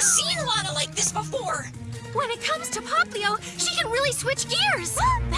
never seen Lana like this before. When it comes to Poplio, she can really switch gears.